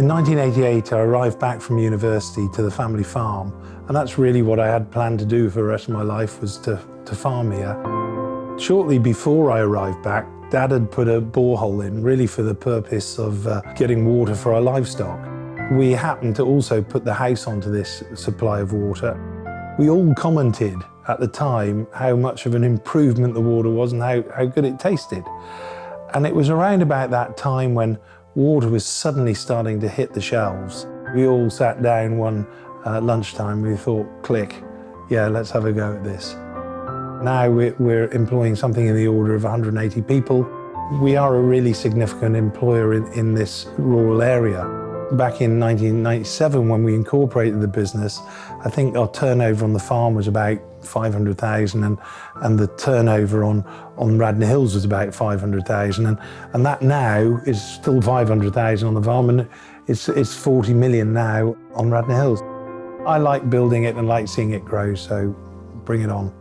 In 1988, I arrived back from university to the family farm, and that's really what I had planned to do for the rest of my life was to, to farm here. Shortly before I arrived back, Dad had put a borehole in, really for the purpose of uh, getting water for our livestock. We happened to also put the house onto this supply of water. We all commented at the time how much of an improvement the water was and how, how good it tasted. And it was around about that time when water was suddenly starting to hit the shelves. We all sat down one uh, lunchtime, we thought, click, yeah, let's have a go at this. Now we're employing something in the order of 180 people. We are a really significant employer in, in this rural area. Back in 1997, when we incorporated the business, I think our turnover on the farm was about 500,000 and, and the turnover on, on Radnor Hills was about 500,000 and, and that now is still 500,000 on the farm and it's, it's 40 million now on Radnor Hills. I like building it and like seeing it grow, so bring it on.